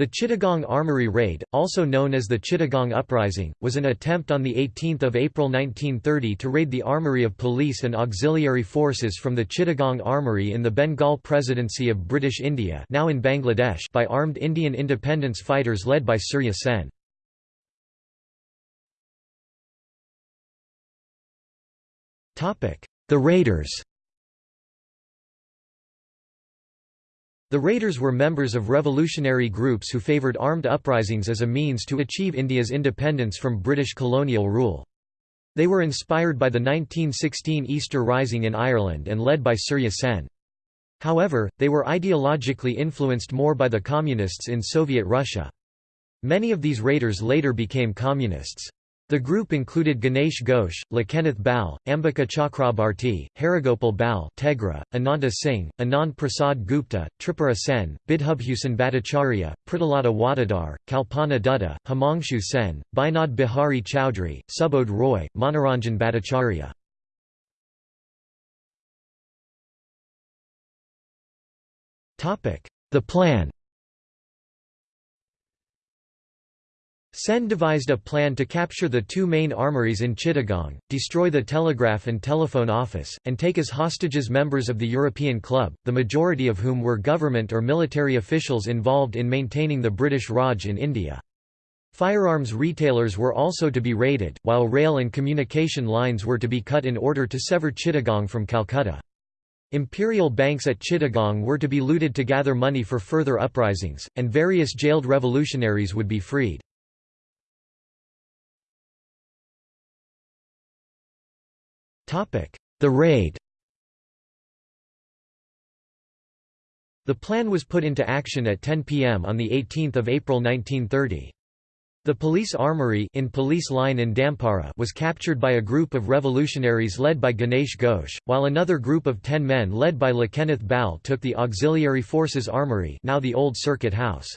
The Chittagong Armory Raid, also known as the Chittagong Uprising, was an attempt on 18 April 1930 to raid the armory of police and auxiliary forces from the Chittagong Armory in the Bengal Presidency of British India now in Bangladesh by armed Indian independence fighters led by Surya Sen. The Raiders The Raiders were members of revolutionary groups who favoured armed uprisings as a means to achieve India's independence from British colonial rule. They were inspired by the 1916 Easter Rising in Ireland and led by Surya Sen. However, they were ideologically influenced more by the Communists in Soviet Russia. Many of these raiders later became Communists. The group included Ganesh Ghosh, Lokanath Bal, Ambika Chakrabarti, Harigopal Bal Tegra, Ananta Singh, Anand Prasad Gupta, Tripura Sen, Bidhubhushan Bhattacharya, Pritilata Waddedar, Kalpana Dutta, Himangshu Sen, Binod Bihari Chowdhury, Subodh Roy, Manoranjan Bhattacharya. The plan Sen devised a plan to capture the two main armories in Chittagong, destroy the telegraph and telephone office, and take as hostages members of the European Club, the majority of whom were government or military officials involved in maintaining the British Raj in India. Firearms retailers were also to be raided, while rail and communication lines were to be cut in order to sever Chittagong from Calcutta. Imperial banks at Chittagong were to be looted to gather money for further uprisings, and various jailed revolutionaries would be freed. The raid The plan was put into action at 10 p.m. on 18 April 1930. The police armory in police line in Dampara was captured by a group of revolutionaries led by Ganesh Ghosh, while another group of ten men led by Lokanath Bal took the Auxiliary Forces Armory now the old Circuit House.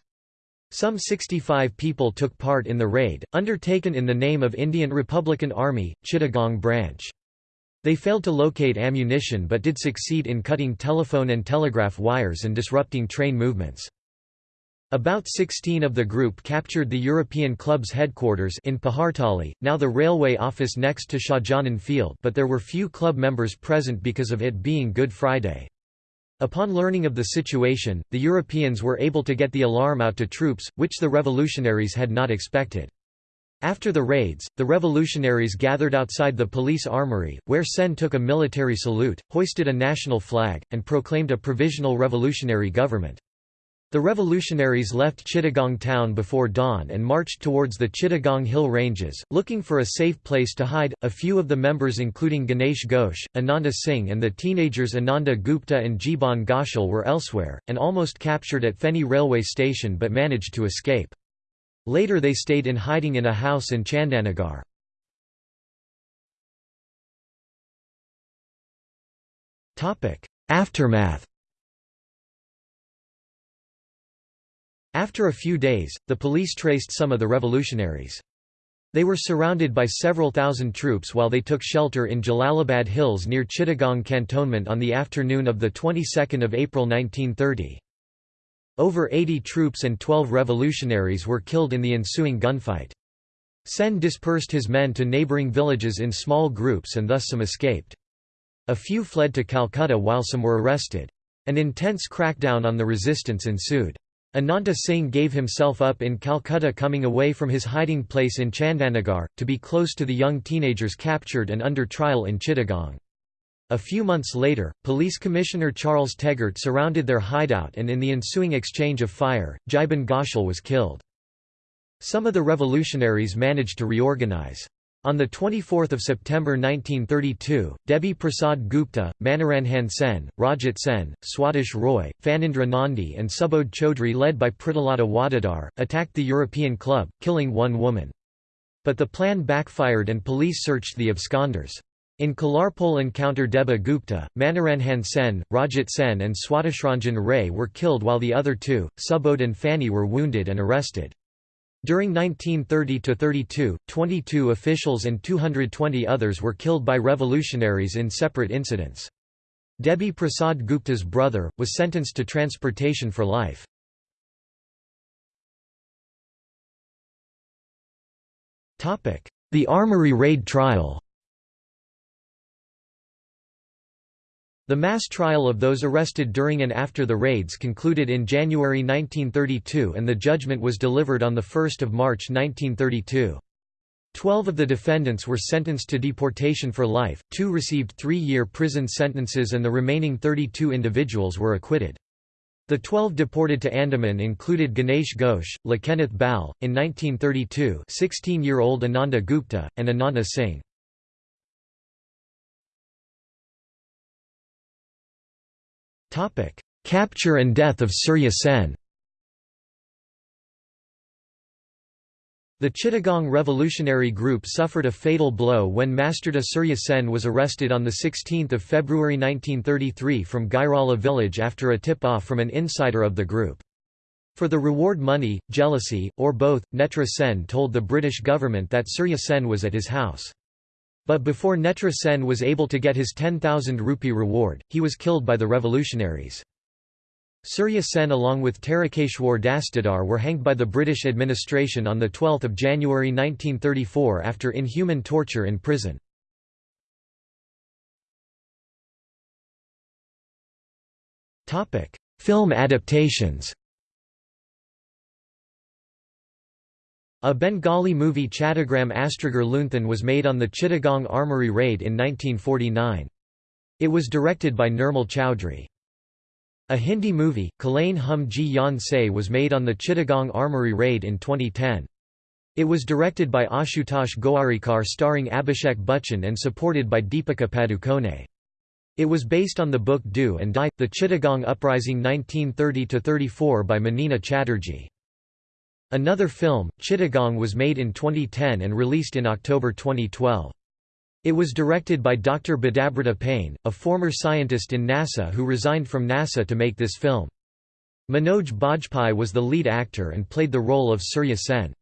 Some 65 people took part in the raid, undertaken in the name of Indian Republican Army, Chittagong branch. They failed to locate ammunition but did succeed in cutting telephone and telegraph wires and disrupting train movements. About 16 of the group captured the European club's headquarters in Pahartali, now the railway office next to Shahjahan Field but there were few club members present because of it being Good Friday. Upon learning of the situation, the Europeans were able to get the alarm out to troops, which the revolutionaries had not expected. After the raids, the revolutionaries gathered outside the police armory, where Sen took a military salute, hoisted a national flag, and proclaimed a provisional revolutionary government. The revolutionaries left Chittagong town before dawn and marched towards the Chittagong Hill Ranges, looking for a safe place to hide. A few of the members, including Ganesh Ghosh, Ananda Singh, and the teenagers Ananda Gupta and Jiban Ghoshal, were elsewhere, and almost captured at Feni railway station but managed to escape. Later they stayed in hiding in a house in Chandanagar. Aftermath After a few days, the police traced some of the revolutionaries. They were surrounded by several thousand troops while they took shelter in Jalalabad Hills near Chittagong Cantonment on the afternoon of the 22nd of April 1930. Over 80 troops and 12 revolutionaries were killed in the ensuing gunfight. Sen dispersed his men to neighbouring villages in small groups and thus some escaped. A few fled to Calcutta while some were arrested. An intense crackdown on the resistance ensued. Ananta Singh gave himself up in Calcutta coming away from his hiding place in Chandanagar, to be close to the young teenagers captured and under trial in Chittagong. A few months later, Police Commissioner Charles Tegart surrounded their hideout and in the ensuing exchange of fire, Jiban Ghoshal was killed. Some of the revolutionaries managed to reorganize. On 24 September 1932, Debi Prasad Gupta, Manoranjan Sen, Rajat Sen, Swadesh Roy, Phanindra Nandi and Subodh Chaudhry led by Pritilata Waddedar, attacked the European club, killing one woman. But the plan backfired and police searched the absconders. In Kalarpol encounter Deba Gupta, Manoranjan Sen, Rajat Sen and Swadeshranjan Ray were killed while the other two, Subodh and Fani were wounded and arrested. During 1930–32, 22 officials and 220 others were killed by revolutionaries in separate incidents. Debi Prasad Gupta's brother, was sentenced to transportation for life. The Armory Raid Trial The mass trial of those arrested during and after the raids concluded in January 1932 and the judgment was delivered on 1 March 1932. Twelve of the defendants were sentenced to deportation for life, two received three-year prison sentences and the remaining 32 individuals were acquitted. The twelve deported to Andaman included Ganesh Ghosh, Lokanath Bal, in 1932 16-year-old Ananda Gupta, and Ananda Singh. Capture and death of Surya Sen The Chittagong Revolutionary Group suffered a fatal blow when Masterda Surya Sen was arrested on 16 February 1933 from Gairala village after a tip-off from an insider of the group. For the reward money, jealousy, or both, Netra Sen told the British government that Surya Sen was at his house. But before Netra Sen was able to get his 10,000 rupee reward, he was killed by the revolutionaries. Surya Sen along with Tarakeshwar Dastidar were hanged by the British administration on 12 January 1934 after inhuman torture in prison. Film adaptations A Bengali movie Chattagram Astragar Lunthan was made on the Chittagong Armoury raid in 1949. It was directed by Nirmal Chowdhury. A Hindi movie, Khelein Hum Jee Jaan Sey was made on the Chittagong Armoury raid in 2010. It was directed by Ashutosh Gowarikar starring Abhishek Bachchan and supported by Deepika Padukone. It was based on the book Do and Die, The Chittagong Uprising 1930–34 by Manini Chatterjee. Another film, Chittagong was made in 2010 and released in October 2012. It was directed by Dr. Bedabrata Pain, a former scientist in NASA who resigned from NASA to make this film. Manoj Bajpai was the lead actor and played the role of Surya Sen.